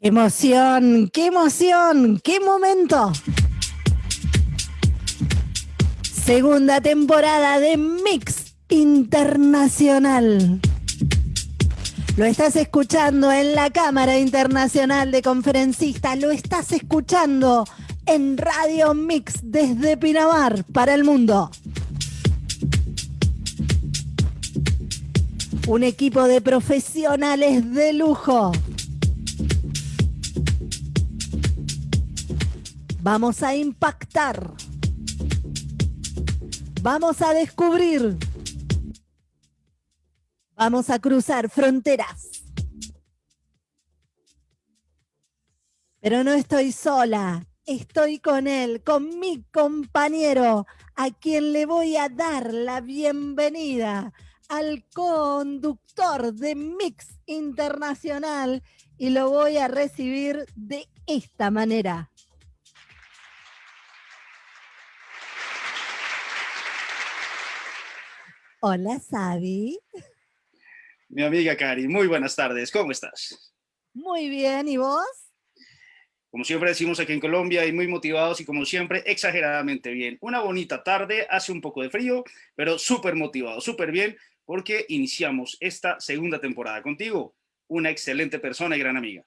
¡Qué emoción! ¡Qué emoción! ¡Qué momento! Segunda temporada de Mix Internacional. Lo estás escuchando en la Cámara Internacional de Conferencistas, lo estás escuchando en Radio Mix desde Pinamar para el mundo. Un equipo de profesionales de lujo Vamos a impactar. Vamos a descubrir. Vamos a cruzar fronteras. Pero no estoy sola, estoy con él, con mi compañero, a quien le voy a dar la bienvenida al conductor de Mix Internacional y lo voy a recibir de esta manera. Hola, Sabi. Mi amiga Cari, muy buenas tardes, ¿cómo estás? Muy bien, ¿y vos? Como siempre decimos aquí en Colombia, y muy motivados y como siempre, exageradamente bien. Una bonita tarde, hace un poco de frío, pero súper motivado, súper bien, porque iniciamos esta segunda temporada contigo. Una excelente persona y gran amiga.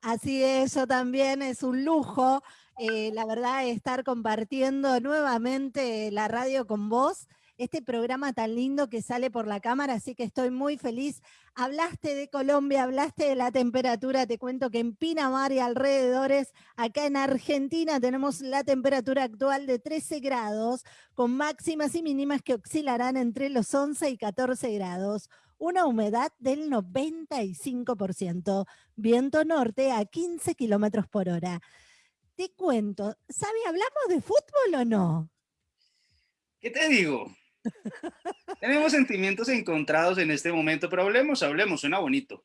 Así es, yo también, es un lujo, eh, la verdad, estar compartiendo nuevamente la radio con vos este programa tan lindo que sale por la cámara, así que estoy muy feliz. Hablaste de Colombia, hablaste de la temperatura, te cuento que en Pinamar y alrededores, acá en Argentina, tenemos la temperatura actual de 13 grados, con máximas y mínimas que oscilarán entre los 11 y 14 grados una humedad del 95%, viento norte a 15 kilómetros por hora. Te cuento, ¿sabe, hablamos de fútbol o no? ¿Qué te digo? Tenemos sentimientos encontrados en este momento, pero hablemos, hablemos, suena bonito.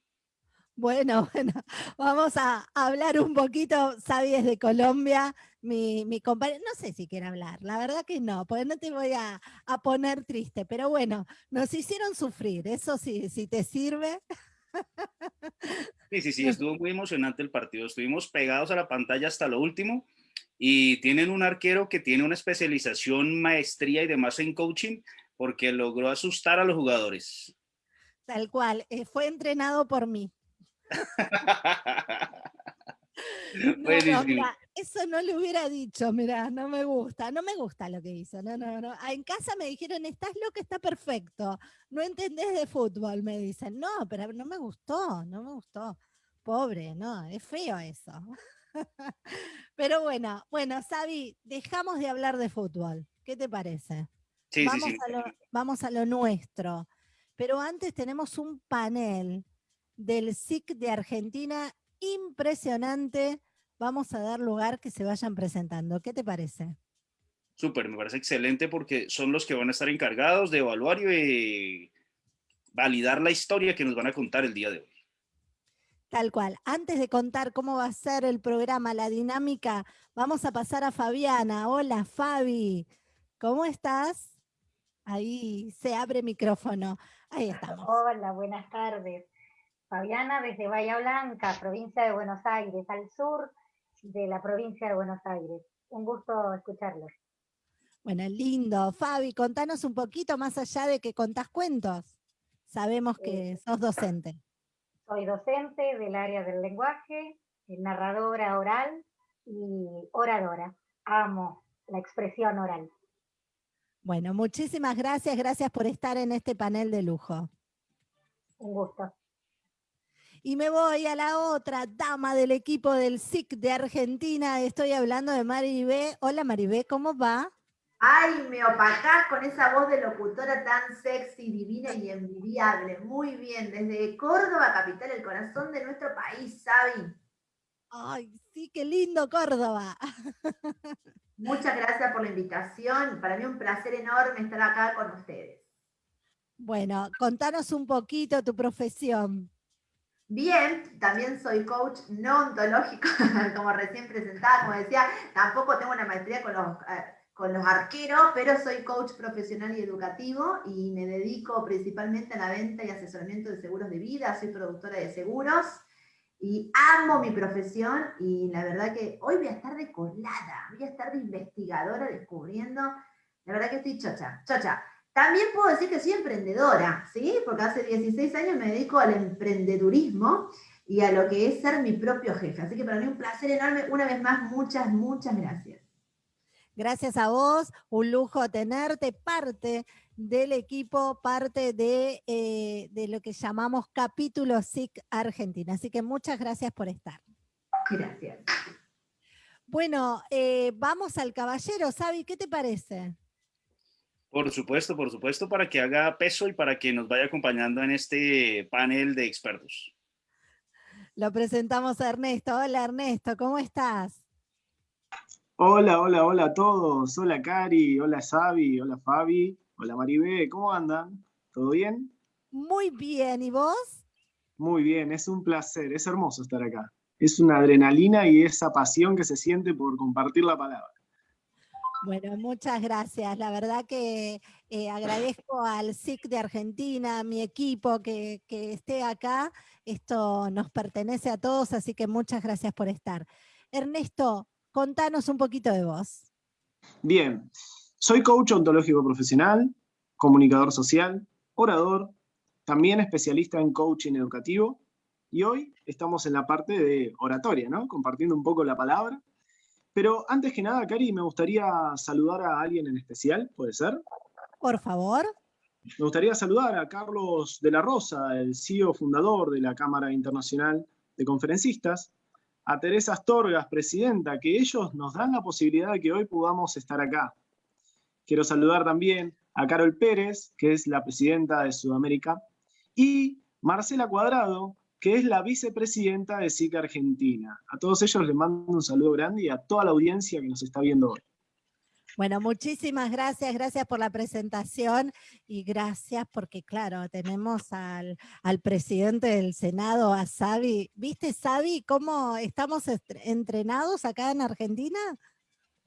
Bueno, bueno, vamos a hablar un poquito, Sabi de Colombia, mi, mi compañero, no sé si quiere hablar, la verdad que no, porque no te voy a, poner triste, pero bueno, nos hicieron sufrir, eso sí, si te sirve. Sí, sí, sí, estuvo muy emocionante el partido, estuvimos pegados a la pantalla hasta lo último, y tienen un arquero que tiene una especialización, maestría y demás en coaching porque logró asustar a los jugadores. Tal cual, eh, fue entrenado por mí. eso no le hubiera dicho, mira, no me gusta, no me gusta lo que hizo, no, no, no. Ah, en casa me dijeron, estás loco, está perfecto, no entendés de fútbol, me dicen. No, pero no me gustó, no me gustó. Pobre, no, es feo eso. Pero bueno, bueno, Sabi, dejamos de hablar de fútbol. ¿Qué te parece? Sí, vamos, sí, sí. A lo, vamos a lo nuestro. Pero antes tenemos un panel del SIC de Argentina impresionante. Vamos a dar lugar que se vayan presentando. ¿Qué te parece? Súper, me parece excelente porque son los que van a estar encargados de evaluar y validar la historia que nos van a contar el día de hoy. Tal cual. Antes de contar cómo va a ser el programa, la dinámica, vamos a pasar a Fabiana. Hola, Fabi. ¿Cómo estás? Ahí se abre micrófono. Ahí estamos. Hola, buenas tardes. Fabiana desde Bahía Blanca, provincia de Buenos Aires, al sur de la provincia de Buenos Aires. Un gusto escucharlos. Bueno, lindo. Fabi, contanos un poquito más allá de que contás cuentos. Sabemos que sos docente. Soy docente del área del lenguaje, narradora oral y oradora. Amo la expresión oral. Bueno, muchísimas gracias. Gracias por estar en este panel de lujo. Un gusto. Y me voy a la otra dama del equipo del SIC de Argentina. Estoy hablando de Maribé. Hola Maribé, ¿cómo va? Ay, me opacás con esa voz de locutora tan sexy, divina y envidiable. Muy bien, desde Córdoba, capital, el corazón de nuestro país, Sabi. Ay, sí, qué lindo Córdoba. Muchas gracias por la invitación. Para mí un placer enorme estar acá con ustedes. Bueno, contanos un poquito tu profesión. Bien, también soy coach no ontológico, como recién presentaba, como decía, tampoco tengo una maestría con los... Con los arqueros, pero soy coach profesional y educativo y me dedico principalmente a la venta y asesoramiento de seguros de vida, soy productora de seguros y amo mi profesión y la verdad que hoy voy a estar de colada, voy a estar de investigadora descubriendo, la verdad que estoy chocha, chocha. También puedo decir que soy emprendedora, ¿sí? Porque hace 16 años me dedico al emprendedurismo y a lo que es ser mi propio jefe. Así que para mí un placer enorme. Una vez más, muchas, muchas gracias. Gracias a vos, un lujo tenerte parte del equipo, parte de, eh, de lo que llamamos capítulo SIC Argentina. Así que muchas gracias por estar. Gracias. Bueno, eh, vamos al caballero. Sabi, ¿qué te parece? Por supuesto, por supuesto, para que haga peso y para que nos vaya acompañando en este panel de expertos. Lo presentamos a Ernesto. Hola Ernesto, ¿cómo estás? Hola, hola, hola a todos. Hola Cari, hola Sabi, hola Fabi, hola Maribé, ¿cómo andan? ¿Todo bien? Muy bien, ¿y vos? Muy bien, es un placer, es hermoso estar acá. Es una adrenalina y esa pasión que se siente por compartir la palabra. Bueno, muchas gracias. La verdad que eh, agradezco al SIC de Argentina, a mi equipo que, que, esté acá. Esto nos pertenece a todos, así que muchas gracias por estar. Ernesto, contanos un poquito de vos. Bien, soy coach ontológico profesional, comunicador social, orador, también especialista en coaching educativo, y hoy estamos en la parte de oratoria, ¿no? Compartiendo un poco la palabra pero antes que nada, Cari, me gustaría saludar a alguien en especial, ¿puede ser? Por favor. Me gustaría saludar a Carlos de la Rosa, el CEO fundador de la Cámara Internacional de Conferencistas, a Teresa Astorgas, presidenta, que ellos nos dan la posibilidad de que hoy podamos estar acá. Quiero saludar también a Carol Pérez, que es la presidenta de Sudamérica, y Marcela Cuadrado, que es la vicepresidenta de SICA Argentina. A todos ellos les mando un saludo grande y a toda la audiencia que nos está viendo hoy. Bueno, muchísimas gracias, gracias por la presentación y gracias porque, claro, tenemos al, al presidente del Senado, a Sabi. ¿Viste, Sabi, cómo estamos entrenados acá en Argentina?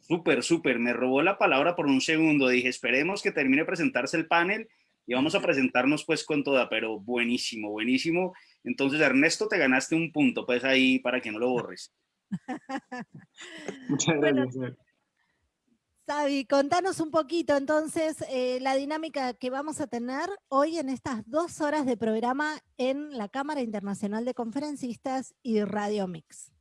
Súper, súper, me robó la palabra por un segundo, dije, esperemos que termine de presentarse el panel y vamos a presentarnos pues con toda, pero buenísimo, buenísimo. Entonces, Ernesto, te ganaste un punto, pues ahí para que no lo borres. Muchas gracias. Sabi, contanos un poquito entonces eh, la dinámica que vamos a tener hoy en estas dos horas de programa en la Cámara Internacional de Conferencistas y Radio Mix.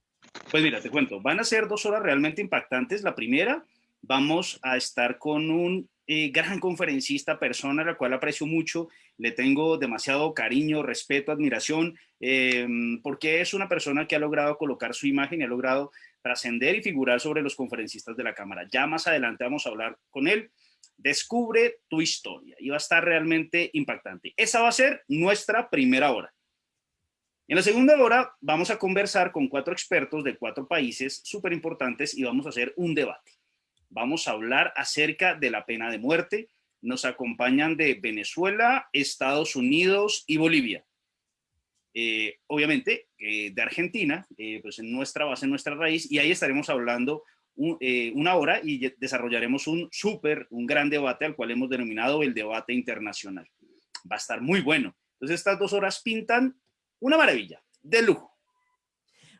Pues mira, te cuento, van a ser dos horas realmente impactantes. La primera, vamos a estar con un eh, gran conferencista, persona a la cual aprecio mucho, le tengo demasiado cariño, respeto, admiración, em, porque es una persona que ha logrado colocar su imagen y ha logrado trascender y figurar sobre los conferencistas de la Cámara. Ya más adelante vamos a hablar con él. Descubre tu historia y va a estar realmente impactante. Esa va a ser nuestra primera hora. En la segunda hora vamos a conversar con cuatro expertos de cuatro países súper importantes y vamos a hacer un debate vamos a hablar acerca de la pena de muerte. Nos acompañan de Venezuela, Estados Unidos y Bolivia. Eh, obviamente eh, de Argentina, eh, pues en nuestra base, en nuestra raíz, y ahí estaremos hablando una hora y desarrollaremos un súper, un gran debate al cual hemos denominado el debate internacional. Va a estar muy bueno. Entonces estas dos horas pintan una maravilla, de lujo.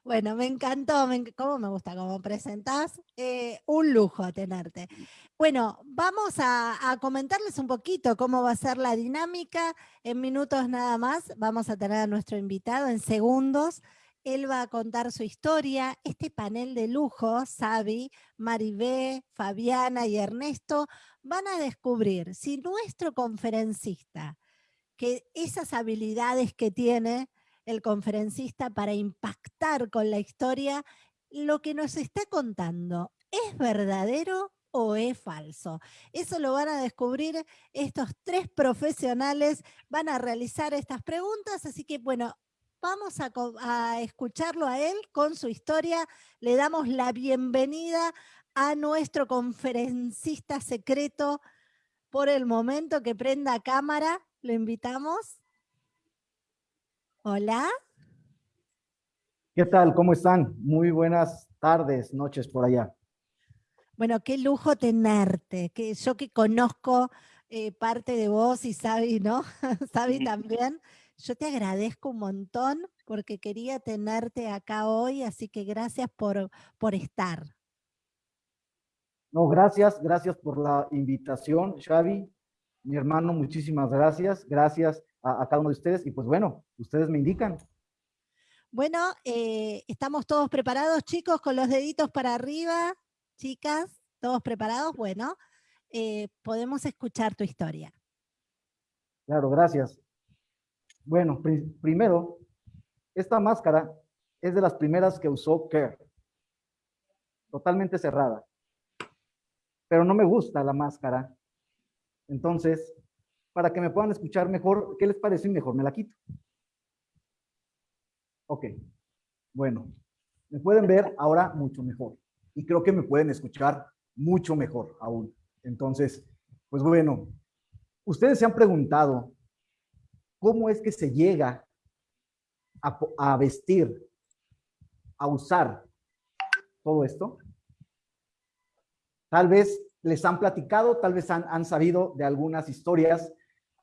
Bueno, me encantó, me, cómo me gusta cómo presentás, eh, un lujo tenerte. Bueno, vamos a, a, comentarles un poquito cómo va a ser la dinámica. En minutos nada más vamos a tener a nuestro invitado en segundos. Él va a contar su historia. Este panel de lujo, Sabi, Maribé, Fabiana y Ernesto, van a descubrir si nuestro conferencista, que esas habilidades que tiene, el conferencista para impactar con la historia, lo que nos está contando, ¿es verdadero o es falso? Eso lo van a descubrir estos tres profesionales, van a realizar estas preguntas, así que bueno, vamos a, escucharlo a él con su historia. Le damos la bienvenida a nuestro conferencista secreto por el momento que prenda cámara. Lo invitamos. Hola. ¿Qué tal? ¿Cómo están? Muy buenas tardes, noches por allá. Bueno, qué lujo tenerte, que yo que conozco eh, parte de vos y Sabi, ¿no? Sabi también, yo te agradezco un montón porque quería tenerte acá hoy, así que gracias por, por estar. No, gracias, gracias por la invitación, Xavi. Mi hermano, muchísimas gracias. Gracias a, cada uno de ustedes. Y pues bueno, ustedes me indican. Bueno, eh, estamos todos preparados, chicos, con los deditos para arriba. Chicas, ¿todos preparados? Bueno, eh, podemos escuchar tu historia. Claro, gracias. Bueno, primero, esta máscara es de las primeras que usó Kerr. Totalmente cerrada. Pero no me gusta la máscara. Entonces, para que me puedan escuchar mejor, ¿qué les parece? Mejor me la quito. Ok. Bueno, me pueden ver ahora mucho mejor. Y creo que me pueden escuchar mucho mejor aún. Entonces, pues bueno, ustedes se han preguntado cómo es que se llega a, vestir, a usar todo esto. Tal vez les han platicado, tal vez han, sabido de algunas historias.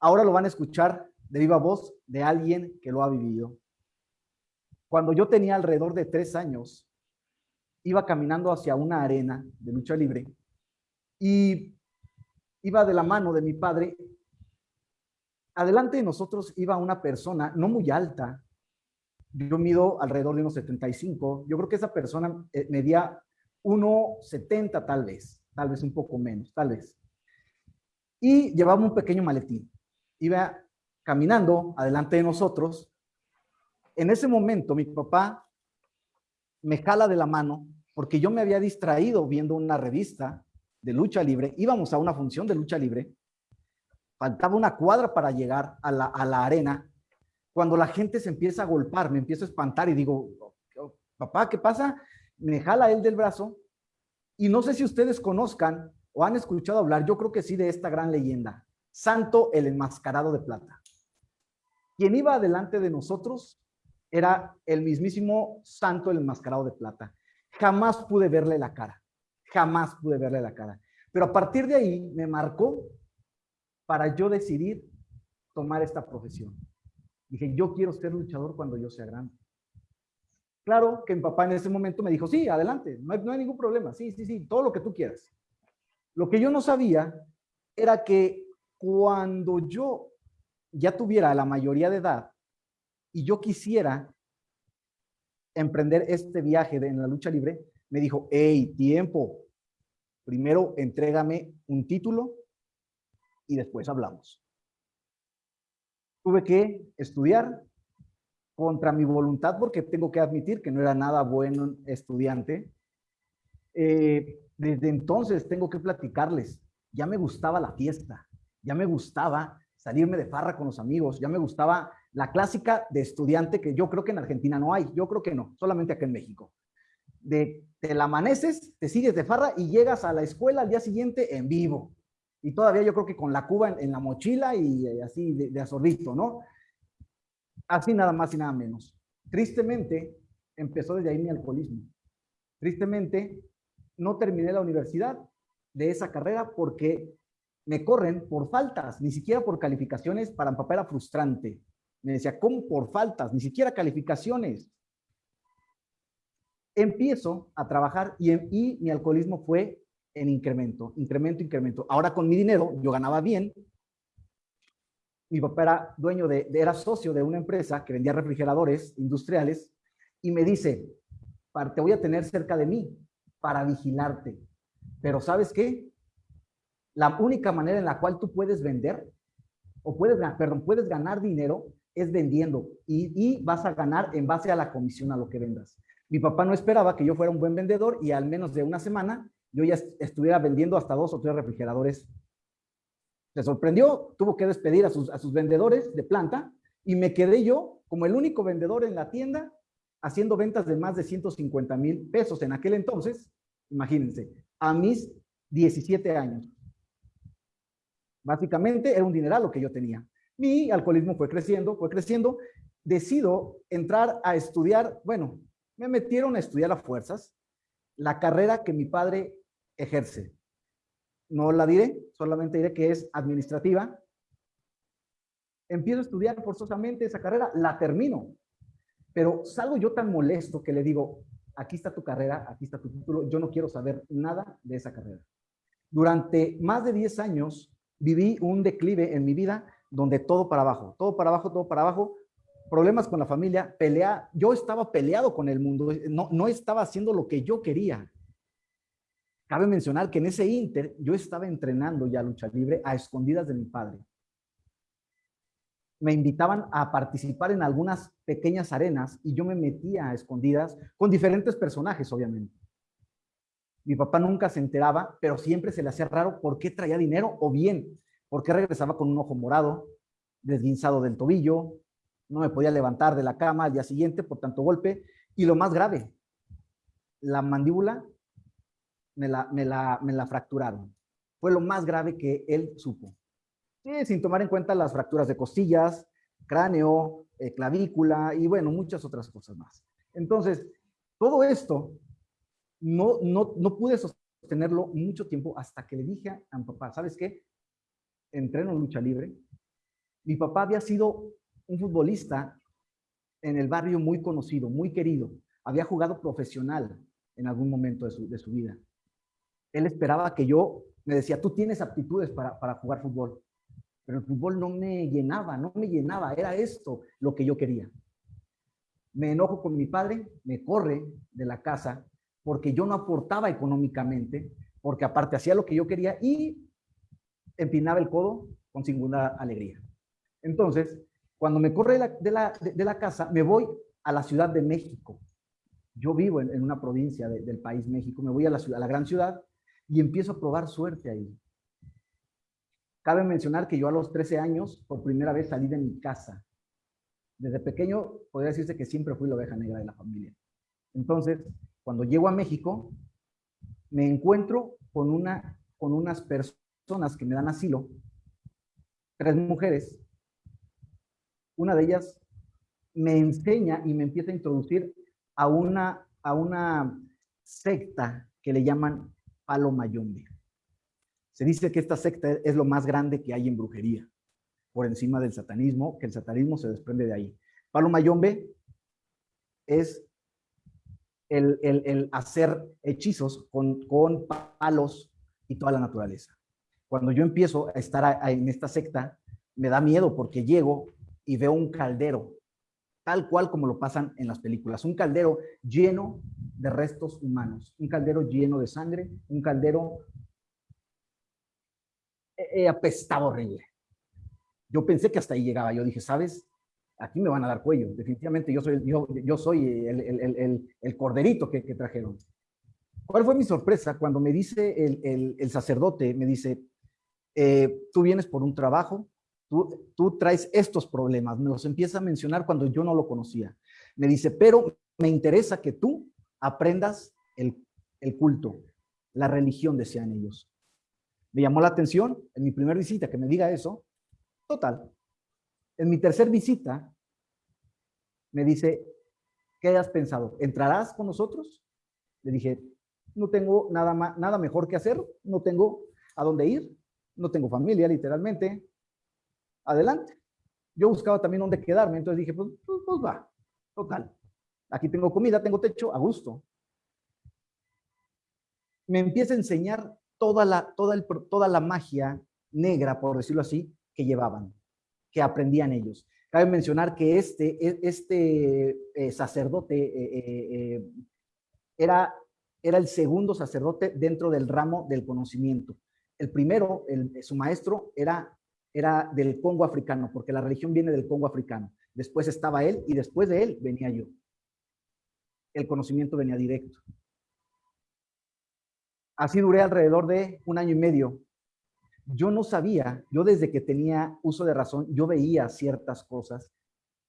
Ahora lo van a escuchar de viva voz de alguien que lo ha vivido. Cuando yo tenía alrededor de tres años, iba caminando hacia una arena de lucha libre y iba de la mano de mi padre adelante de nosotros iba una persona no muy alta. Yo mido alrededor de unos 75. Yo creo que esa persona eh, medía 1,70 tal vez, tal vez un poco menos, tal vez. Y llevaba un pequeño maletín. Iba caminando adelante de nosotros. En ese momento mi papá me jala de la mano porque yo me había distraído viendo una revista de lucha libre. Íbamos a una función de lucha libre faltaba una cuadra para llegar a la, a la arena, cuando la gente se empieza a golpar, me empiezo a espantar y digo, papá, ¿qué pasa? Me jala él del brazo y no sé si ustedes conozcan o han escuchado hablar, yo creo que sí, de esta gran leyenda, Santo el enmascarado de plata. Quien iba adelante de nosotros era el mismísimo Santo el enmascarado de plata. Jamás pude verle la cara, jamás pude verle la cara. Pero a partir de ahí me marcó para yo decidir tomar esta profesión. Dije, yo quiero ser luchador cuando yo sea grande. Claro que mi papá en ese momento me dijo, sí, adelante, no hay, no hay ningún problema, sí, sí, sí, todo lo que tú quieras. Lo que yo no sabía era que cuando yo ya tuviera la mayoría de edad y yo quisiera emprender este viaje en la lucha libre, me dijo, hey, tiempo, primero entrégame un título y después hablamos. Tuve que estudiar contra mi voluntad porque tengo que admitir que no era nada bueno estudiante. Eh, desde entonces tengo que platicarles, ya me gustaba la fiesta, ya me gustaba salirme de farra con los amigos, ya me gustaba la clásica de estudiante que yo creo que en Argentina no hay, yo creo que no, solamente acá en México. De te amaneces, te sigues de farra y llegas a la escuela al día siguiente en vivo y todavía yo creo que con la cuba en, la mochila y, eh, así de, de ¿no? Así nada más y nada menos. Tristemente, empezó desde ahí mi alcoholismo. Tristemente, no terminé la universidad de esa carrera porque me corren por faltas, ni siquiera por calificaciones, para mi papá era frustrante. Me decía, ¿cómo por faltas? Ni siquiera calificaciones. Empiezo a trabajar y, mi alcoholismo fue en incremento, incremento, incremento. Ahora con mi dinero, yo ganaba bien. Mi papá era dueño de, era socio de una empresa que vendía refrigeradores industriales y me dice, te voy a tener cerca de mí para vigilarte. Pero ¿sabes qué? La única manera en la cual tú puedes vender o puedes, perdón, puedes ganar dinero es vendiendo y, vas a ganar en base a la comisión a lo que vendas. Mi papá no esperaba que yo fuera un buen vendedor y al menos de una semana yo ya estuviera vendiendo hasta dos o tres refrigeradores. Se sorprendió, tuvo que despedir a sus vendedores de planta y me quedé yo como el único vendedor en la tienda haciendo ventas de más de 150 mil pesos en aquel entonces, imagínense, a mis 17 años. Básicamente era un dineral lo que yo tenía. Mi alcoholismo fue creciendo, fue creciendo. Decido entrar a estudiar, bueno, me metieron a estudiar a fuerzas la carrera que mi padre ejerce. No la diré, solamente diré que es administrativa. Empiezo a estudiar forzosamente esa carrera, la termino. Pero salgo yo tan molesto que le digo, aquí está tu carrera, aquí está tu título, yo no quiero saber nada de esa carrera. Durante más de 10 años viví un declive en mi vida donde todo para abajo, todo para abajo, todo para abajo, problemas con la familia, pelea, yo estaba peleado con el mundo, no, no estaba haciendo lo que yo quería. Cabe mencionar que en ese inter yo estaba entrenando ya lucha libre a escondidas de mi padre. Me invitaban a participar en algunas pequeñas arenas y yo me metía a escondidas con diferentes personajes, obviamente. Mi papá nunca se enteraba, pero siempre se le hacía raro por qué traía dinero o bien, por qué regresaba con un ojo morado, desguinzado del tobillo, no me podía levantar de la cama al día siguiente por tanto golpe. Y lo más grave, la mandíbula me la, me la, me la fracturaron. Fue lo más grave que él supo. sin tomar en cuenta las fracturas de costillas, cráneo, eh, clavícula y bueno, muchas otras cosas más. Entonces, todo esto no, no, no pude sostenerlo mucho tiempo hasta que le dije a mi papá, ¿sabes qué? Entreno lucha libre. Mi papá había sido un futbolista en el barrio muy conocido, muy querido. Había jugado profesional en algún momento de su, de su vida él esperaba que yo, me decía, tú tienes aptitudes para, para jugar fútbol, pero el fútbol no me llenaba, no me llenaba, era esto lo que yo quería. Me enojo con mi padre, me corre de la casa porque yo no aportaba económicamente, porque aparte hacía lo que yo quería y empinaba el codo con singular alegría. Entonces, cuando me corre de la, de casa, me voy a la Ciudad de México. Yo vivo en, una provincia del país México, me voy a la, a la gran ciudad y empiezo a probar suerte ahí. Cabe mencionar que yo a los 13 años, por primera vez salí de mi casa. Desde pequeño, podría decirse que siempre fui la oveja negra de la familia. Entonces, cuando llego a México, me encuentro con, una, con unas personas que me dan asilo, tres mujeres. Una de ellas me enseña y me empieza a introducir a una, a una secta que le llaman Palo Mayombe. Se dice que esta secta es lo más grande que hay en brujería, por encima del satanismo, que el satanismo se desprende de ahí. Palo Mayombe es el, hacer hechizos con, palos y toda la naturaleza. Cuando yo empiezo a estar en esta secta, me da miedo porque llego y veo un caldero, tal cual como lo pasan en las películas, un caldero lleno de restos humanos, un caldero lleno de sangre, un caldero eh, eh, apestado horrible. Yo pensé que hasta ahí llegaba, yo dije, ¿sabes? Aquí me van a dar cuello, definitivamente yo soy, yo, soy el, el, el, el corderito que, trajeron. ¿Cuál fue mi sorpresa? Cuando me dice el, sacerdote, me dice, eh, tú vienes por un trabajo, tú, tú traes estos problemas, me los empieza a mencionar cuando yo no lo conocía. Me dice, pero me interesa que tú aprendas el, culto, la religión, decían ellos. Me llamó la atención en mi primera visita que me diga eso. Total. En mi tercer visita, me dice, ¿qué has pensado? ¿Entrarás con nosotros? Le dije, no tengo nada, nada mejor que hacer, no tengo a dónde ir, no tengo familia, literalmente. Adelante. Yo buscaba también dónde quedarme, entonces dije, pues, pues, pues va, total. Aquí tengo comida, tengo techo, a gusto. Me empieza a enseñar toda la, toda, el, toda la magia negra, por decirlo así, que llevaban, que aprendían ellos. Cabe mencionar que este, e, este eh, sacerdote eh, eh, era, el segundo sacerdote dentro del ramo del conocimiento. El primero, su maestro, era, era del Congo africano, porque la religión viene del Congo africano. Después estaba él y después de él venía yo el conocimiento venía directo. Así duré alrededor de un año y medio. Yo no sabía, yo desde que tenía uso de razón, yo veía ciertas cosas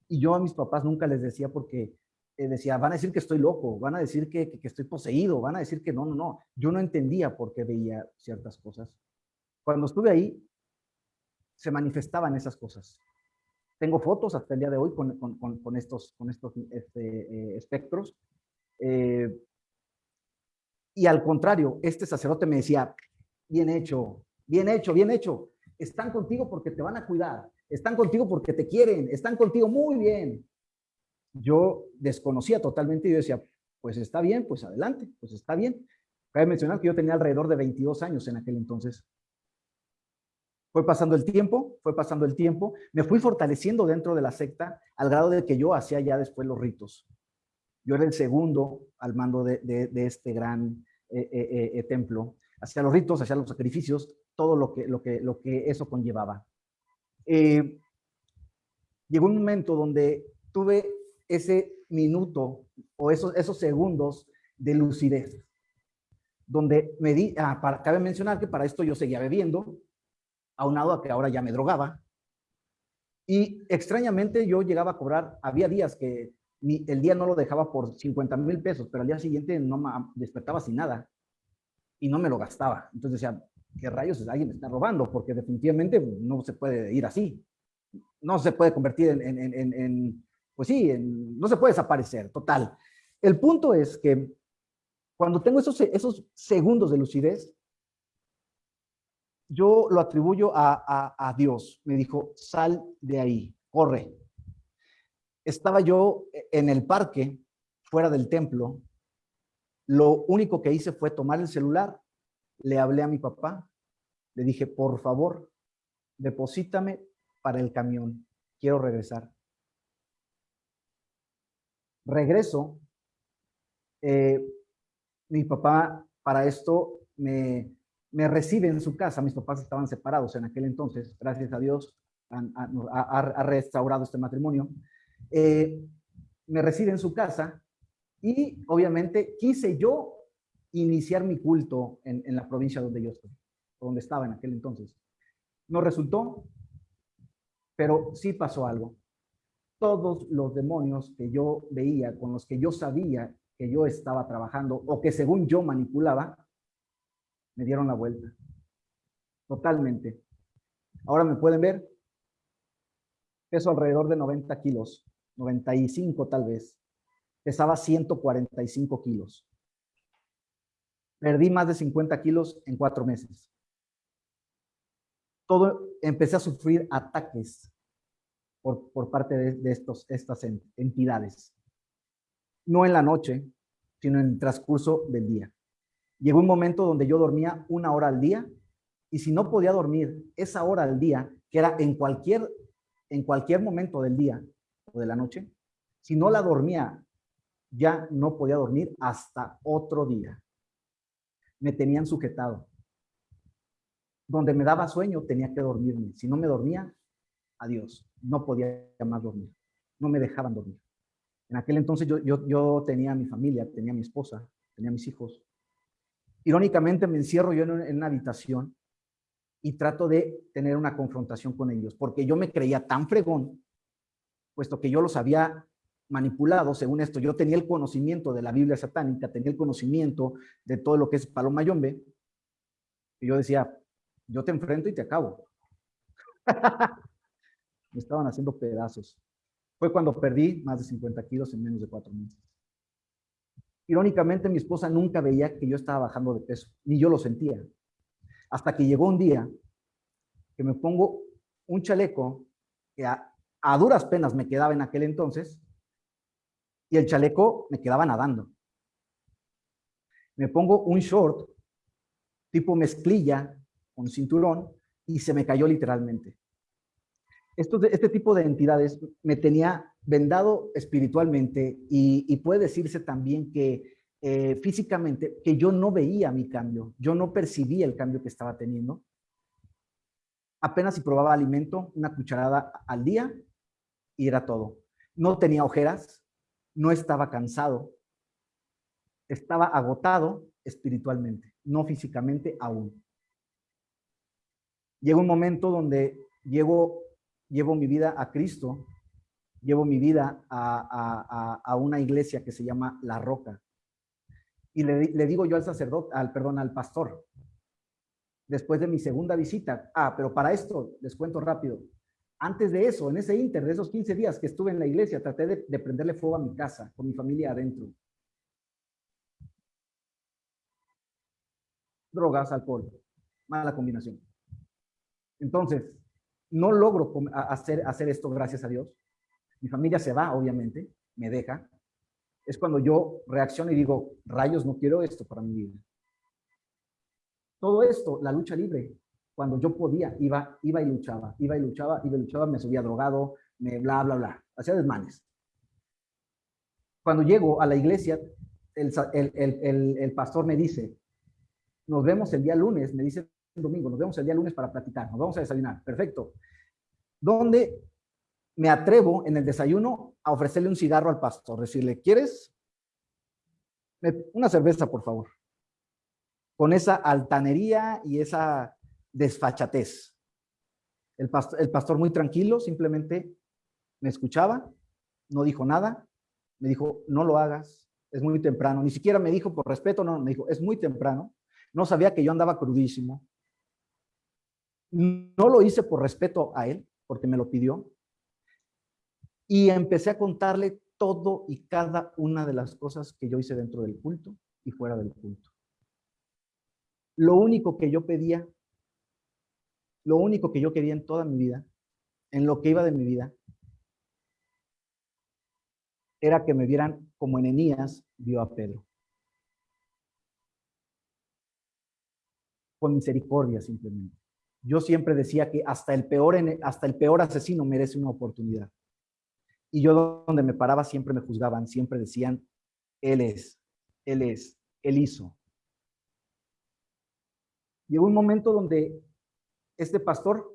y yo a mis papás nunca les decía porque eh, decía, van a decir que estoy loco, van a decir que, que, estoy poseído, van a decir que no, no, no. Yo no entendía por qué veía ciertas cosas. Cuando estuve ahí, se manifestaban esas cosas. Tengo fotos hasta el día de hoy con, con, estos, con estos este, eh, espectros eh, y al contrario, este sacerdote me decía, bien hecho, bien hecho, bien hecho. Están contigo porque te van a cuidar. Están contigo porque te quieren. Están contigo muy bien. yo desconocía totalmente y yo decía, pues está bien, pues adelante, pues está bien. Cabe mencionar que yo tenía alrededor de 22 años en aquel entonces. Fue pasando el tiempo, fue pasando el tiempo, me fui fortaleciendo dentro de la secta al grado de que yo hacía ya después los ritos. Yo era el segundo al mando de, este gran eh, eh, eh, templo. Hacía los ritos, hacía los sacrificios, todo lo que, lo que, lo que eso conllevaba. llegó un momento donde tuve ese minuto o esos, esos segundos de lucidez, donde me di, ah, para, cabe mencionar que para esto yo seguía bebiendo, aunado a que ahora ya me drogaba, y extrañamente yo llegaba a cobrar, había días que el día no lo dejaba por 50 mil pesos, pero al día siguiente no me despertaba sin nada y no me lo gastaba. Entonces decía, ¿qué rayos? Alguien está robando porque definitivamente no se puede ir así. No se puede convertir en, pues sí, no se puede desaparecer, total. El punto es que cuando tengo esos, esos segundos de lucidez, yo lo atribuyo a, Dios. Me dijo, sal de ahí, corre. Estaba yo en el parque, fuera del templo. Lo único que hice fue tomar el celular, le hablé a mi papá, le dije, por favor, deposítame para el camión, quiero regresar. Regreso, eh, mi papá para esto me, me recibe en su casa. Mis papás estaban separados en aquel entonces. Gracias a Dios ha, restaurado este matrimonio. Eh, me recibe en su casa y obviamente quise yo iniciar mi culto en, la provincia donde yo estoy, donde estaba en aquel entonces. No resultó, pero sí pasó algo. Todos los demonios que yo veía, con los que yo sabía que yo estaba trabajando o que según yo manipulaba, me dieron la vuelta. Totalmente. Ahora me pueden ver. Peso alrededor de 90 kilos, 95 tal vez. Pesaba 145 kilos. Perdí más de 50 kilos en cuatro meses. Todo, empecé a sufrir ataques por, por parte de, estos, estas entidades. No en la noche, sino en el transcurso del día. Llegó un momento donde yo dormía una hora al día y si no podía dormir esa hora al día, que era en cualquier, en cualquier momento del día o de la noche, si no la dormía, ya no podía dormir hasta otro día. Me tenían sujetado. Donde me daba sueño tenía que dormirme. Si no me dormía, adiós. No podía más dormir. No me dejaban dormir. En aquel entonces yo, yo, yo tenía mi familia, tenía mi esposa, tenía mis hijos. Irónicamente me encierro yo en una, habitación y trato de tener una confrontación con ellos, porque yo me creía tan fregón, puesto que yo los había manipulado, según esto, yo tenía el conocimiento de la Biblia satánica, tenía el conocimiento de todo lo que es Paloma Yombe, y yo decía, yo te enfrento y te acabo. me estaban haciendo pedazos. Fue cuando perdí más de 50 kilos en menos de cuatro meses. Irónicamente, mi esposa nunca veía que yo estaba bajando de peso, ni yo lo sentía. Hasta que llegó un día que me pongo un chaleco que a, duras penas me quedaba en aquel entonces, y el chaleco me quedaba nadando. Me pongo un short tipo mezclilla con cinturón y se me cayó literalmente. este tipo de entidades me tenía vendado espiritualmente y, puede decirse también que eh, físicamente, que yo no veía mi cambio, yo no percibía el cambio que estaba teniendo. Apenas si probaba alimento, una cucharada al día y era todo. No tenía ojeras, no estaba cansado, estaba agotado espiritualmente, no físicamente aún. Llega un momento donde llevo, llevo mi vida a Cristo llevo mi vida a, una iglesia que se llama La Roca. Y le, digo yo al sacerdote, al, perdón, al pastor, después de mi segunda visita, ah, pero para esto les cuento rápido. Antes de eso, en ese inter, de esos 15 días que estuve en la iglesia, traté de, de prenderle fuego a mi casa, con mi familia adentro. Drogas, alcohol, mala combinación. Entonces, no logro hacer, hacer esto, gracias a Dios. Mi familia se va, obviamente. me deja, es cuando yo reacciono y digo, rayos, no quiero esto para mi vida. Todo esto, la lucha libre, cuando yo podía, iba, iba y luchaba, iba y luchaba, iba y luchaba, me subía drogado, me bla, bla, bla, hacía desmanes. Cuando llego a la iglesia, el, el, el, pastor me dice, nos vemos el día lunes, me dice el domingo, nos vemos el día lunes para platicar, nos vamos a desayunar, perfecto. ¿Dónde me atrevo en el desayuno a ofrecerle un cigarro al pastor, decirle, ¿quieres? Una cerveza, por favor. Con esa altanería y esa desfachatez. El pastor, el pastor muy tranquilo, simplemente me escuchaba, no dijo nada, me dijo, no lo hagas, es muy temprano. Ni siquiera me dijo por respeto, no, me dijo, es muy temprano. No sabía que yo andaba crudísimo. No lo hice por respeto a él, porque me lo pidió. Y empecé a contarle todo y cada una de las cosas que yo hice dentro del culto y fuera del culto. Lo único que yo pedía, lo único que yo quería en toda mi vida, en lo que iba de mi vida, era que me vieran como Enenías vio a Pedro. Con misericordia simplemente. Yo siempre decía que hasta el peor, hasta el peor asesino merece una oportunidad. Y yo donde me paraba siempre me juzgaban, siempre decían, Él es, Él es, Él hizo. Llegó un momento donde este pastor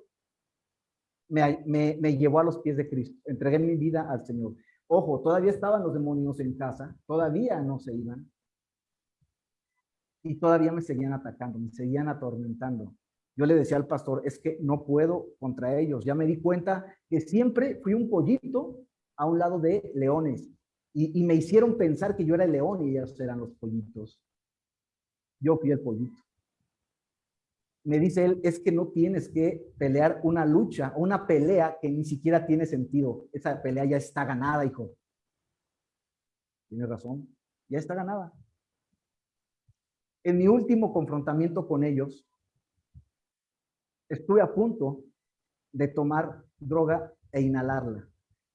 me, me, llevó a los pies de Cristo. Entregué mi vida al Señor. Ojo, todavía estaban los demonios en casa, todavía no se iban. Y todavía me seguían atacando, me seguían atormentando. Yo le decía al pastor, es que no puedo contra ellos. Ya me di cuenta que siempre fui un pollito a un lado de leones y, me hicieron pensar que yo era el león y ellos eran los pollitos. Yo fui el pollito. Me dice él, es que no tienes que pelear una lucha, una pelea que ni siquiera tiene sentido. Esa pelea ya está ganada, hijo. Tiene razón, ya está ganada. En mi último confrontamiento con ellos, estuve a punto de tomar droga e inhalarla.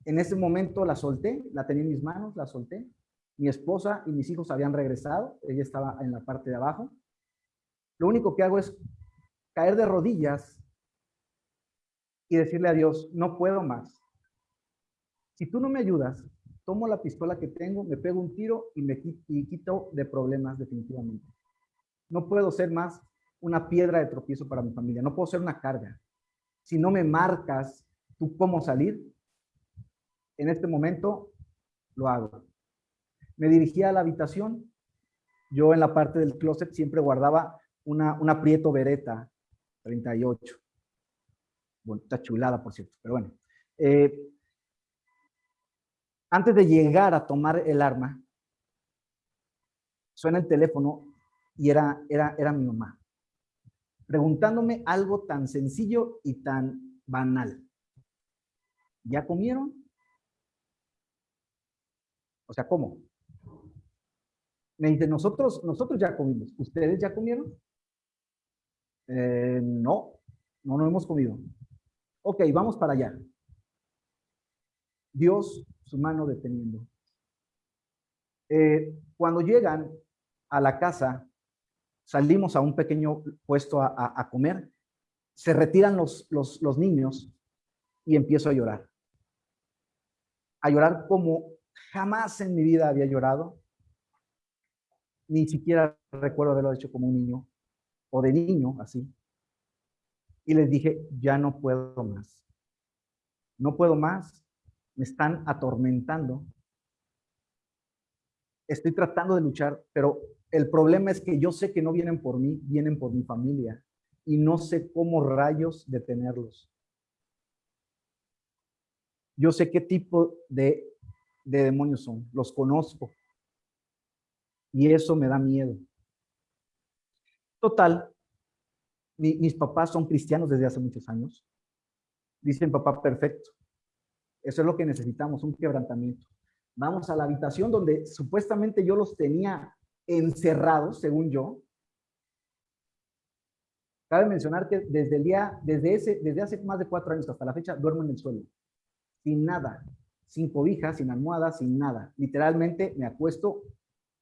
En ese momento la solté, la tenía en mis manos, la solté. Mi esposa y mis hijos habían regresado, ella estaba en la parte de abajo. Lo único que hago es caer de rodillas y decirle a Dios, no puedo más. Si tú no me ayudas, tomo la pistola que tengo, me pego un tiro y me quito de problemas definitivamente. No puedo ser más una piedra de tropiezo para mi familia, no puedo ser una carga. Si no me marcas tú cómo salir, en este momento lo hago. Me dirigía a la habitación. Yo en la parte del closet siempre guardaba una, una Prieto Beretta 38. Bueno, está chulada, por cierto, pero bueno. Eh, antes de llegar a tomar el arma, suena el teléfono y era, era, era mi mamá, preguntándome algo tan sencillo y tan banal. ¿Ya comieron? O sea, ¿cómo? Me dice, nosotros, nosotros ya comimos. ¿Ustedes ya comieron? Eh, no, no, hemos comido. Ok, vamos para allá. Dios, su mano deteniendo. Eh, cuando llegan a la casa, salimos a un pequeño puesto a, comer, se retiran los, los, los niños y empiezo a llorar. A llorar como Jamás en mi vida había llorado. Ni siquiera recuerdo haberlo hecho como un niño o de niño, así. Y les dije, ya no puedo más. No puedo más. Me están atormentando. Estoy tratando de luchar, pero el problema es que yo sé que no vienen por mí, vienen por mi familia. Y no sé cómo rayos detenerlos. Yo sé qué tipo de de demonios son, los conozco. Y eso me da miedo. Total, mis papás son cristianos desde hace muchos años. Dicen, papá, perfecto. Eso es lo que necesitamos, un quebrantamiento. Vamos a la habitación donde supuestamente yo los tenía encerrados, según yo. Cabe mencionar que desde el día, desde ese, desde hace más de cuatro años hasta la fecha, duermo en el suelo, sin nada, sin cobija, sin almohada, sin nada. Literalmente me acuesto.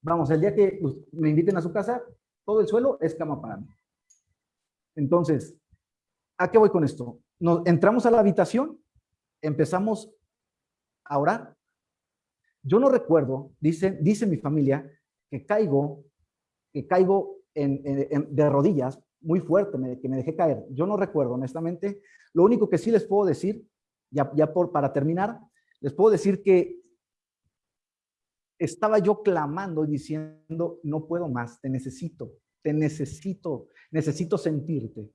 Vamos, el día que pues, me inviten a su casa, todo el suelo es cama para mí. Entonces, ¿a qué voy con esto? Nos entramos a la habitación, empezamos a orar. Yo no recuerdo, dice, dice mi familia, que caigo, que caigo de rodillas muy fuerte, que me dejé caer. Yo no recuerdo, honestamente. Lo único que sí les puedo decir, ya, ya por, para terminar, les puedo decir que estaba yo clamando diciendo, no puedo más, te necesito, te necesito, necesito sentirte.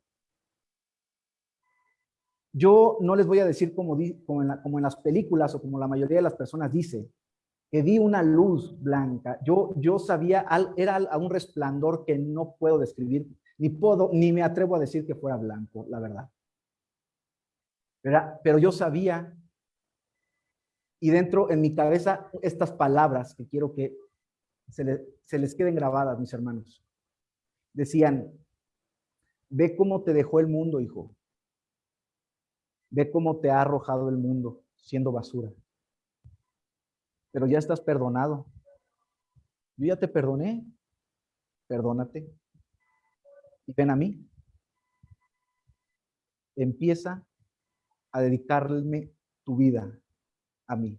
Yo no les voy a decir como, como, en las películas o como la mayoría de las personas dice, que vi una luz blanca. Yo, yo sabía, era a un resplandor que no puedo describir, ni puedo, ni me atrevo a decir que fuera blanco, la verdad. Pero yo sabía, y dentro en mi cabeza, estas palabras que quiero que se, se les queden grabadas, mis hermanos. Decían, ve cómo te dejó el mundo, hijo. Ve cómo te ha arrojado el mundo siendo basura pero ya estás perdonado. Yo ya te perdoné, perdónate. Y ven a mí. Empieza a dedicarme tu vida a mí.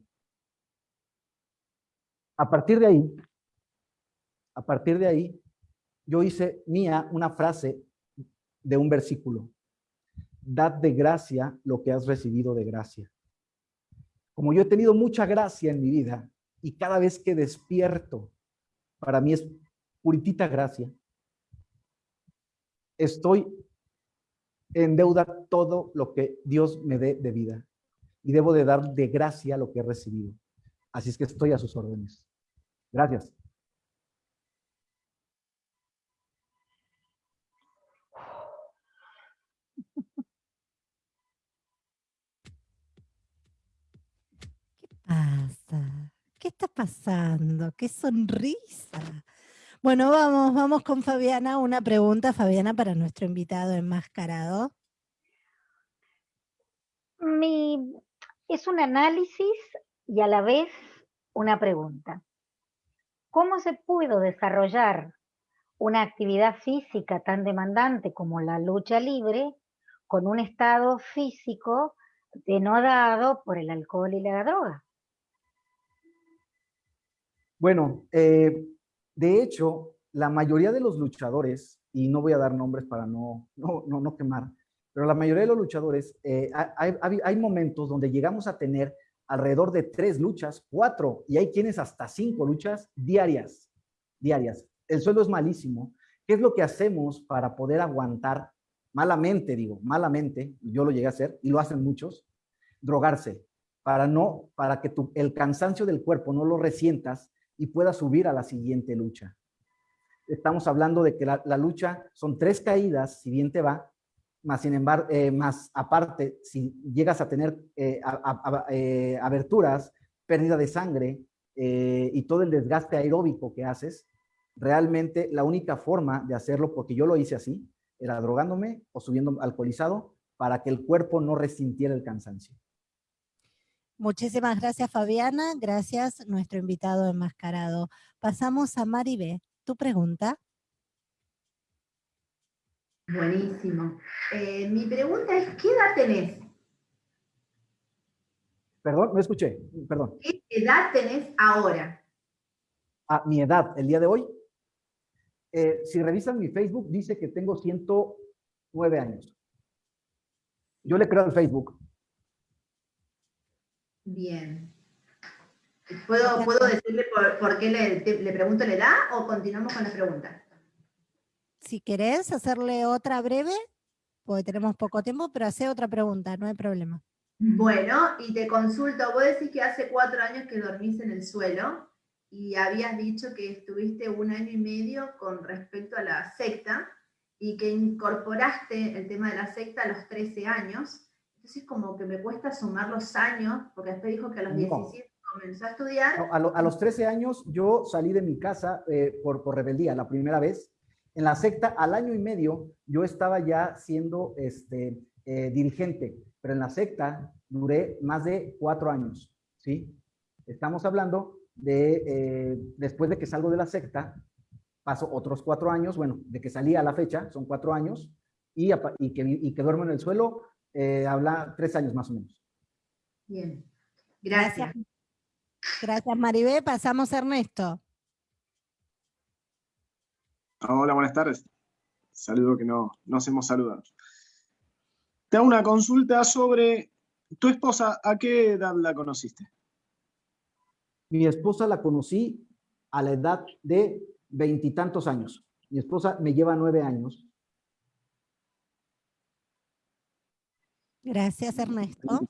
A partir de ahí, a partir de ahí, yo hice mía una frase de un versículo. Dad de gracia lo que has recibido de gracia. Como yo he tenido mucha gracia en mi vida y cada vez que despierto, para mí es puritita gracia, estoy en deuda todo lo que Dios me dé de vida y debo de dar de gracia lo que he recibido. Así es que estoy a sus órdenes. Gracias. pasa? ¿Qué está pasando? ¡Qué sonrisa! Bueno, vamos, vamos con Fabiana. Una pregunta, Fabiana, para nuestro invitado enmascarado. Mi, es un análisis y a la vez una pregunta. ¿Cómo se pudo desarrollar una actividad física tan demandante como la lucha libre con un estado físico denodado por el alcohol y la droga? Bueno, eh, de hecho, la mayoría de los luchadores, y no voy a dar nombres para no, no, no, quemar, pero la mayoría de los luchadores, eh, hay, momentos donde llegamos a tener alrededor de tres luchas, cuatro, y hay quienes hasta cinco luchas diarias, diarias. El suelo es malísimo. ¿Qué es lo que hacemos para poder aguantar malamente, digo, malamente, yo lo llegué a hacer, y lo hacen muchos, drogarse, para no, para que tu, el cansancio del cuerpo no lo resientas y pueda subir a la siguiente lucha. Estamos hablando de que la, lucha son tres caídas, si bien te va, más sin embargo, eh, más aparte, si llegas a tener eh, eh, aberturas, pérdida de sangre y todo el desgaste aeróbico que haces, realmente la única forma de hacerlo, porque yo lo hice así, era drogándome o subiendo alcoholizado para que el cuerpo no resintiera el cansancio. Muchísimas gracias, Fabiana. Gracias, nuestro invitado enmascarado. Pasamos a Maribé. ¿Tu pregunta? Buenísimo. Eh, mi pregunta es, ¿qué edad tenés? Perdón, no escuché, perdón. ¿Qué edad tenés ahora? Ah, mi edad, el día de hoy. Eh, si revisan mi Facebook, dice que tengo 109 años. Yo le creo al Facebook. Bien. ¿Puedo, ¿puedo decirle por, qué le, pregunto la edad o continuamos con la pregunta? Si querés hacerle otra breve, porque tenemos poco tiempo, pero hace otra pregunta, no hay problema. Bueno, y te consulto, vos decís que hace cuatro años que dormís en el suelo y habías dicho que estuviste un año y medio con respecto a la secta y que incorporaste el tema de la secta a los 13 años. Entonces como que me cuesta sumar los años, porque después dijo que a los 17 comenzó a estudiar. a, los 13 años yo salí de mi casa eh, por, por rebeldía, la primera vez. En la secta, al año y medio, yo estaba ya siendo este, eh, dirigente, pero en la secta duré más de cuatro años. ¿sí? Estamos hablando de, eh, después de que salgo de la secta, paso otros cuatro años, bueno, de que salí a la fecha, son cuatro años, y, y, que, y que duermo en el suelo, eh, habla tres años más o menos. Bien, gracias. Gracias, Maribé. Pasamos a Ernesto. Hola, buenas tardes. Saludo que no nos hemos saludado. Te hago una consulta sobre tu esposa, ¿a qué edad la conociste? Mi esposa la conocí a la edad de veintitantos años. Mi esposa me lleva nueve años. Gracias, Ernesto.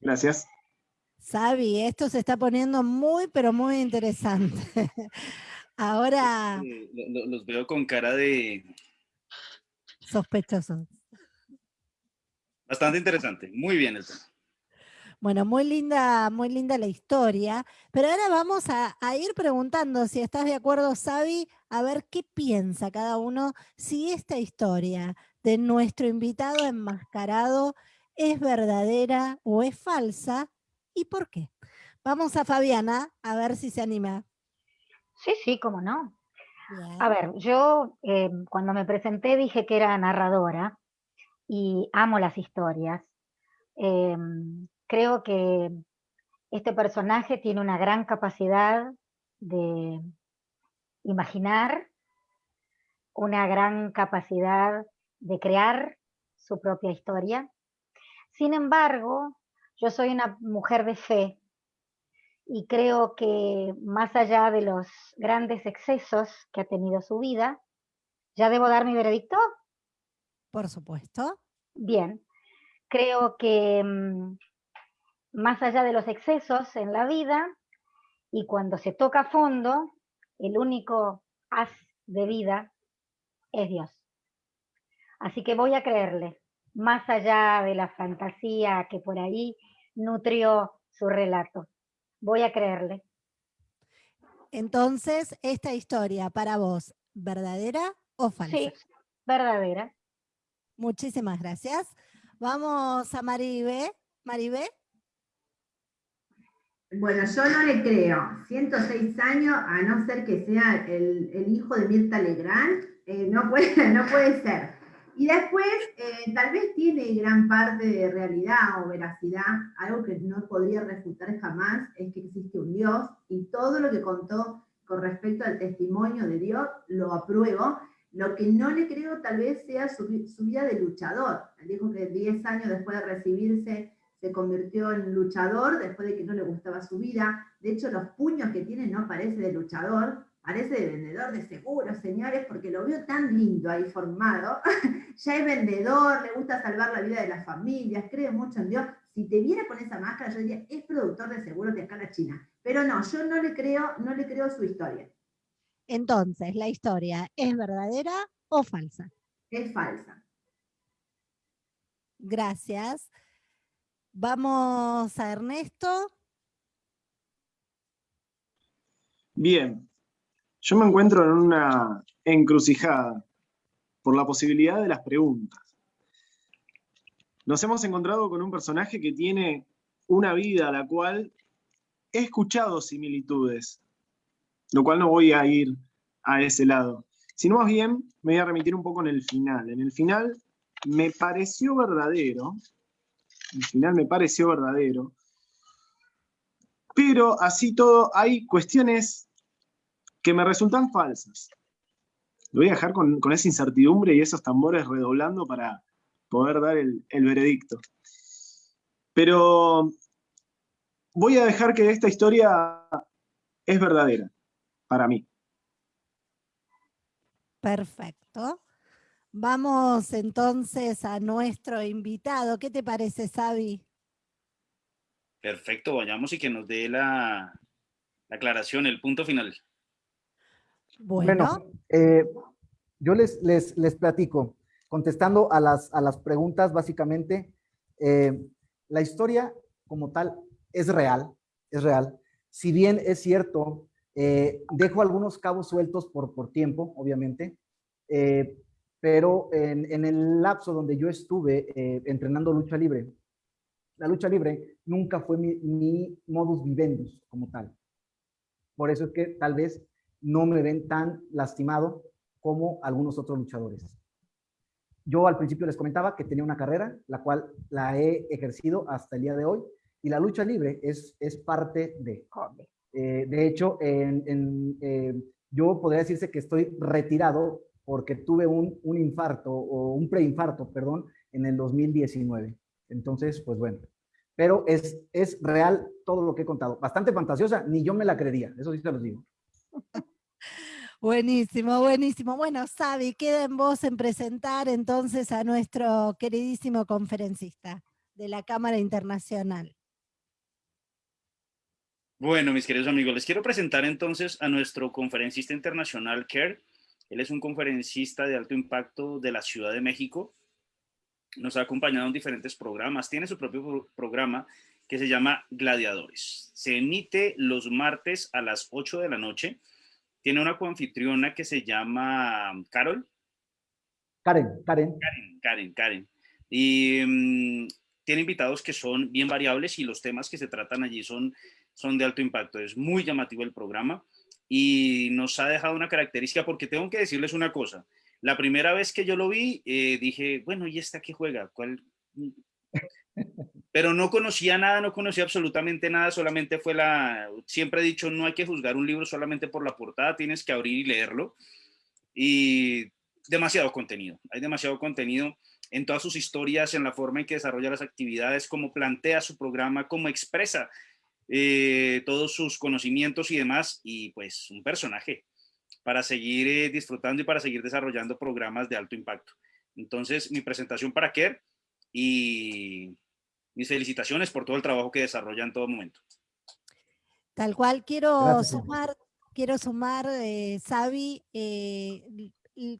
Gracias. Sabi, esto se está poniendo muy, pero muy interesante. Ahora... los veo con cara de... Sospechosos. Bastante interesante. Muy bien el tema. Bueno, muy linda, muy linda la historia, pero ahora vamos a, a, ir preguntando si estás de acuerdo, Sabi, a ver qué piensa cada uno, si esta historia de nuestro invitado enmascarado es verdadera o es falsa y por qué. Vamos a Fabiana a ver si se anima. Sí, sí, cómo no. A ver, yo eh, cuando me presenté dije que era narradora y amo las historias. Eh, creo que este personaje tiene una gran capacidad de imaginar, una gran capacidad de crear su propia historia. Sin embargo, yo soy una mujer de fe y creo que más allá de los grandes excesos que ha tenido su vida, ¿ya debo dar mi veredicto? Por supuesto. Bien, creo que mm, más allá de los excesos en la vida y cuando se toca a fondo, el único haz de vida es Dios. Así que voy a creerle, más allá de la fantasía que por ahí nutrió su relato. Voy a creerle. Entonces, esta historia para vos, ¿verdadera o falsa? Sí, verdadera. Muchísimas gracias. Vamos a Maribé. Maribé. Bueno, yo no le creo. 106 años, a no ser que sea el, hijo de Mirta Legrand, eh, no, puede, no puede ser. Y después, eh, tal vez tiene gran parte de realidad o veracidad, algo que no podría refutar jamás, es que existe un Dios, y todo lo que contó con respecto al testimonio de Dios, lo apruebo. Lo que no le creo tal vez sea su, vida de luchador. Dijo que 10 años después de recibirse se convirtió en luchador después de que no le gustaba su vida. De hecho, los puños que tiene no parece de luchador, parece de vendedor de seguros, señores, porque lo veo tan lindo ahí formado. ya es vendedor, le gusta salvar la vida de las familias, cree mucho en Dios. Si te viera con esa máscara, yo diría, es productor de seguros de acá en la China. Pero no, yo no le creo, no le creo su historia. Entonces, ¿la historia es verdadera o falsa? Es falsa. Gracias. Vamos a Ernesto. Bien, yo me encuentro en una encrucijada por la posibilidad de las preguntas. Nos hemos encontrado con un personaje que tiene una vida a la cual he escuchado similitudes, lo cual no voy a ir a ese lado, sino más bien me voy a remitir un poco en el final. En el final me pareció verdadero al final me pareció verdadero. Pero así todo, hay cuestiones que me resultan falsas. Lo voy a dejar con, esa incertidumbre y esos tambores redoblando para poder dar el, el veredicto. Pero voy a dejar que esta historia es verdadera para mí. Perfecto. Vamos entonces a nuestro invitado. ¿Qué te parece, Sabi? Perfecto, vayamos y que nos dé la, aclaración, el punto final. Bueno, eh, yo les, les, les, platico, contestando a las, a las preguntas, básicamente, eh, la historia como tal es real, es real. Si bien es cierto, eh, dejo algunos cabos sueltos por, por tiempo, obviamente, pero en, el lapso donde yo estuve eh, entrenando lucha libre, la lucha libre nunca fue mi, mi modus vivendi como tal. Por eso es que tal vez no me ven tan lastimado como algunos otros luchadores. Yo al principio les comentaba que tenía una carrera, la cual la he ejercido hasta el día de hoy, y la lucha libre es, es parte de. Eh, de hecho, en, eh, yo podría decirse que estoy retirado porque tuve un, un infarto o un preinfarto, perdón, en el 2019. Entonces, pues bueno, pero es, es real todo lo que he contado. Bastante fantasiosa, ni yo me la creería, eso sí te lo digo. Buenísimo, buenísimo. Bueno, Sabi, queda en vos en presentar entonces a nuestro queridísimo conferencista de la Cámara Internacional. Bueno, mis queridos amigos, les quiero presentar entonces a nuestro conferencista internacional, Kerr. Él es un conferencista de alto impacto de la Ciudad de México. Nos ha acompañado en diferentes programas. Tiene su propio programa que se llama Gladiadores. Se emite los martes a las 8 de la noche tiene una coanfitriona que se llama Carol. Karen, Karen. Karen, Karen, Karen. Y mm, tiene invitados que son bien variables y los temas que se tratan allí son, son de alto impacto. Es muy llamativo el programa y nos ha dejado una característica porque tengo que decirles una cosa. La primera vez que yo lo vi, eh, dije, bueno, ¿y esta qué juega? ¿Cuál? Pero no conocía nada, no conocía absolutamente nada, solamente fue la, siempre he dicho, no hay que juzgar un libro solamente por la portada, tienes que abrir y leerlo, y demasiado contenido, hay demasiado contenido en todas sus historias, en la forma en que desarrolla las actividades, cómo plantea su programa, cómo expresa eh, todos sus conocimientos y demás, y pues un personaje para seguir eh, disfrutando y para seguir desarrollando programas de alto impacto. Entonces, mi presentación para Kerr y mis felicitaciones por todo el trabajo que desarrolla en todo momento. Tal cual, quiero sumar, quiero sumar, eh, Xavi, eh,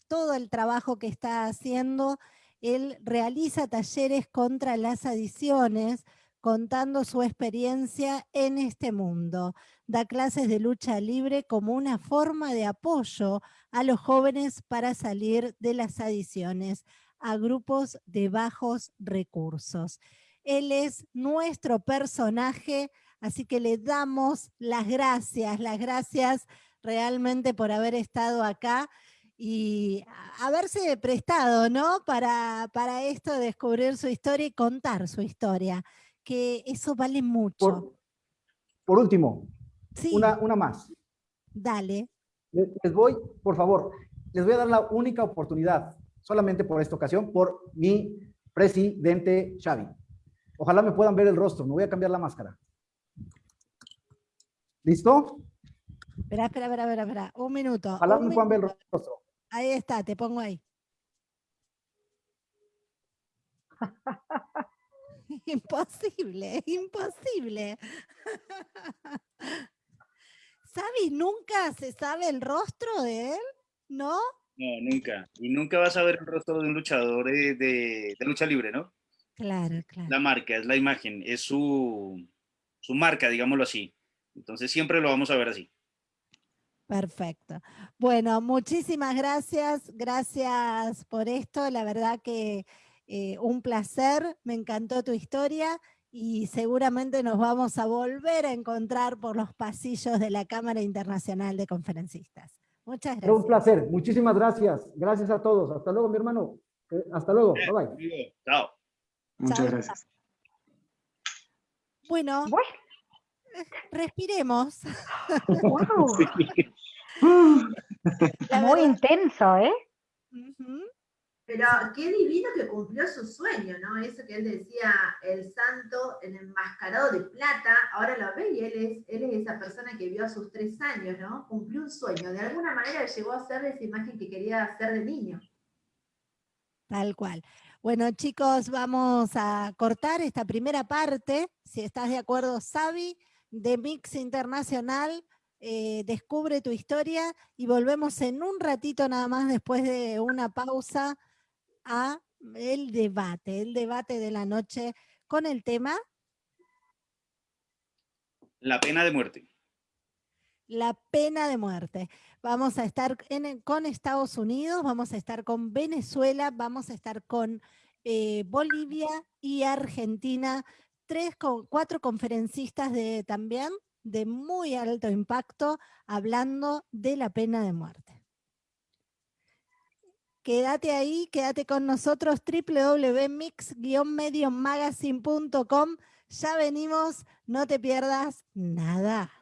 todo el trabajo que está haciendo. Él realiza talleres contra las adiciones, contando su experiencia en este mundo. Da clases de lucha libre como una forma de apoyo a los jóvenes para salir de las adiciones a grupos de bajos recursos. Él es nuestro personaje, así que le damos las gracias, las gracias realmente por haber estado acá y haberse prestado, ¿no? Para, para esto, descubrir su historia y contar su historia, que eso vale mucho. Por, último, una, una más. Dale. Les voy, por favor, les voy a dar la única oportunidad, solamente por esta ocasión, por mi presidente Xavi. Ojalá me puedan ver el rostro. Me voy a cambiar la máscara. ¿Listo? Espera, espera, espera, espera, Un minuto. Ojalá me puedan ver el rostro. Ahí está, te pongo ahí. imposible, imposible. ¿Sabes? ¿Nunca se sabe el rostro de él? ¿No? No, nunca. Y nunca vas a ver el rostro de un luchador de lucha libre, ¿no? Claro, claro. La marca, es la imagen, es su, su marca, digámoslo así. Entonces siempre lo vamos a ver así. Perfecto. Bueno, muchísimas gracias. Gracias por esto. La verdad que eh, un placer. Me encantó tu historia y seguramente nos vamos a volver a encontrar por los pasillos de la Cámara Internacional de Conferencistas. Muchas gracias. un placer. Muchísimas gracias. Gracias a todos. Hasta luego, mi hermano. Eh, hasta luego. Bye bye. Chao. Muchas gracias. Bueno, respiremos. Muy intenso, ¿eh? Pero qué divino que cumplió su sueño, ¿no? Eso que él decía, el santo, el enmascarado de plata, ahora lo ve y él es, él es esa persona que vio a sus tres años, ¿no? Cumplió un sueño, de alguna manera llegó a ser esa imagen que quería hacer de niño. Tal cual. Bueno, chicos, vamos a cortar esta primera parte. Si estás de acuerdo, Sabi, de Mix Internacional, eh, descubre tu historia y volvemos en un ratito nada más después de una pausa a el debate, el debate de la noche con el tema. La pena de muerte. La pena de muerte. Vamos a estar con Estados Unidos, vamos a estar con Venezuela, vamos a estar con eh, Bolivia y Argentina tres, cuatro conferencistas de, también de muy alto impacto hablando de la pena de muerte. Quédate ahí, quédate con nosotros, www.mix-mediomagazine.com. Ya venimos, no te pierdas nada.